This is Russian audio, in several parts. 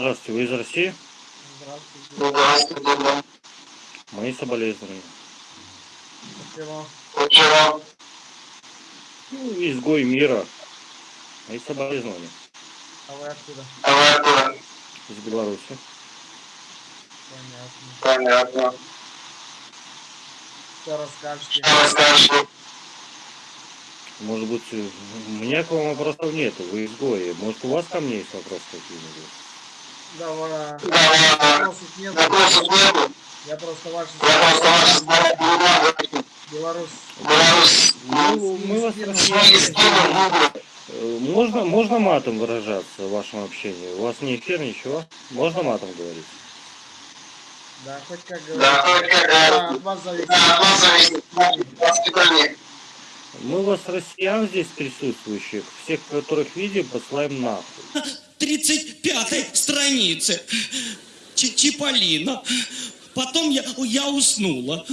Здравствуйте, вы из России? Здравствуйте. Здравствуйте. Мои соболезнования. Почему? Ну, изгой мира. Мои соболезнования. А вы откуда? а вы откуда? Из Беларуси. Понятно. Понятно. Что расскажете? Что расскажете? Может быть, у меня к вам вопросов нет. Вы изгои. Может, у вас ко мне есть вопросы какие-нибудь? Давай. Да, Вопросов нет. Вопросов нету. Я просто ваши Я просто ваши слова. Беларусь. Беларусь. Ну, мы вас Можно, можно матом выражаться в вашем общении? У вас не эфир, ничего? Можно матом говорить? Да, хоть как Да, говорится. хоть как Да, говорится. от вас зависит. Да, от вас зависит воспитание. Мы вас, россиян здесь присутствующих, всех, которых видим, посылаем нахуй. 35 странице. Ч- Чиполлино. Потом я, я уснула.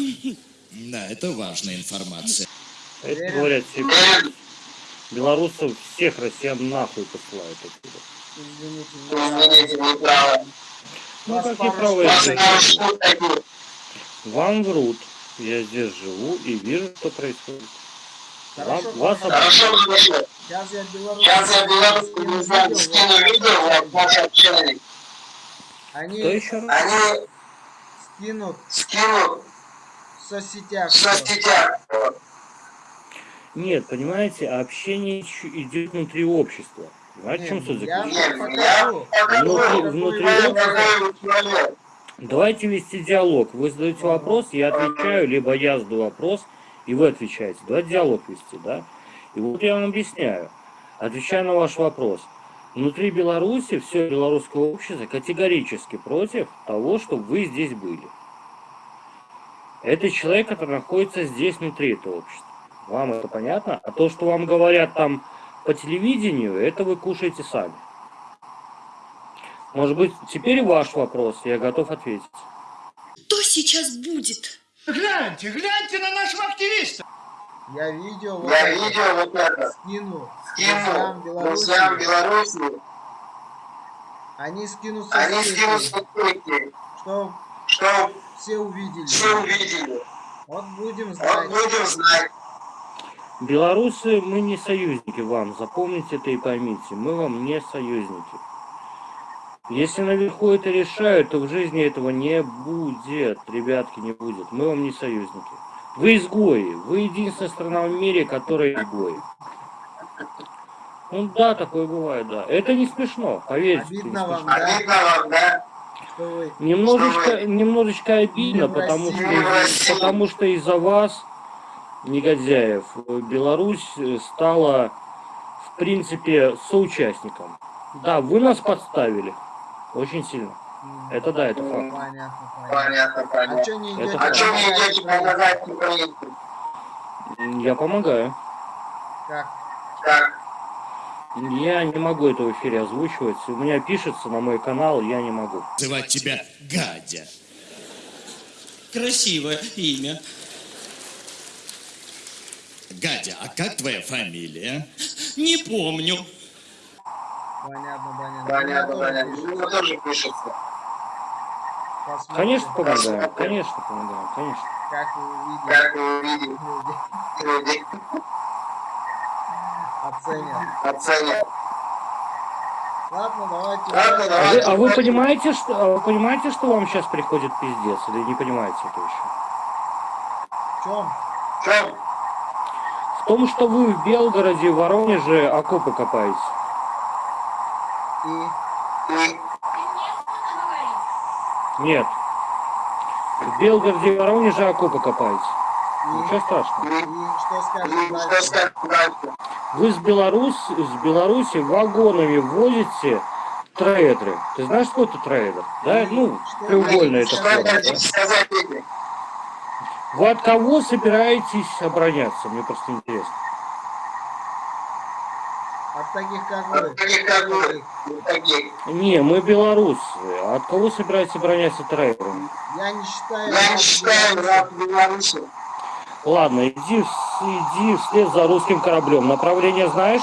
Да, это важная информация. Это говорят белорусов, всех россиян нахуй посылают отсюда. Извините, знаю. Извините, не правы. Ну. Вам врут. Я здесь живу и вижу, что происходит. Хорошо, вас хорошо. Хорошо. Сейчас я Беларусь. Сейчас я белорус, не знаю, скину видео вот общение. Кто Они еще раз? Они скинут скинут в соцсетях. в соцсетях. Нет, понимаете, общение идет внутри общества. Понимаете, в чем суть заключается? Нет, я покажу. Внутри- внутри. Давайте вести диалог. Вы задаете вопрос, я отвечаю, либо я задаю вопрос, и вы отвечаете. Давайте диалог вести, да? И вот я вам объясняю. Отвечая на ваш вопрос. Внутри Беларуси все белорусское общество категорически против того, чтобы вы здесь были. Это человек, который находится здесь, внутри этого общества. Вам это понятно? А то, что вам говорят там по телевидению, это вы кушаете сами. Может быть, теперь ваш вопрос, я готов ответить. Что сейчас будет? Гляньте, гляньте на нашего активиста. Я видео вот Я это видео вот это скину скинул друзьям Беларуси. Они скинут Они скинут соцсети, что что все увидели. все увидели. Вот будем Вот знать. будем знать. Белорусы, мы не союзники вам, запомните это и поймите, мы вам не союзники. Если наверху это решают, то в жизни этого не будет, ребятки, не будет. Мы вам не союзники. Вы изгои, вы единственная страна в мире, которая изгои. Ну да, такое бывает, да. Это не смешно, поверьте. это не Обидно вам, смешно. да, Обидно вам, да? что вы Немножечко, немножечко обидно, потому что, потому что из-за вас, негодяев, Беларусь э, стала, в принципе, соучастником. Да, вы нас подставили. Очень сильно. Это да, это факт. понятно, понятно. Понятно, А понятно. что не идете? А что помогать идете помогать украинцам? Я помогаю. Как? Как? Я не могу это в эфире озвучивать. У меня пишется на мой канал, я не могу. Называть тебя Гадя. Красивое имя. Гадя, а как твоя фамилия? Не помню. Понятно, понятно. Понятно, понятно. пишут. У меня тоже пишется. Посмотрим, Конечно, помогаем. Конечно, помогаем. Конечно. Как вы увидите. Как вы увидите, Люди оценят. оценят. Ладно, давайте. Ладно, А давайте. вы, а вы понимаете, что, а вы понимаете, что вам сейчас приходит пиздец? Или не понимаете это еще? В чем? В чем? В том, что вы в Белгороде, в Воронеже окопы копаете. И И Нет. В Белгороде, в Воронеже окопы копаете. Ничего страшного. И что скажешь и дальше? Вы с, Беларусь, с Беларуси вагонами возите трейдеры. Ты знаешь, что это трейдер? Да? Ну, треугольная эта это? Форма, да? Вы от кого собираетесь обороняться? Мне просто интересно. От таких, как вы. От таких, как вы. Не, мы белорусы. А от кого собираетесь обороняться трейдерами? Я не считаю. Я не считаю раб Беларуси. Ладно, иди, в- иди вслед за русским кораблем. Направление знаешь?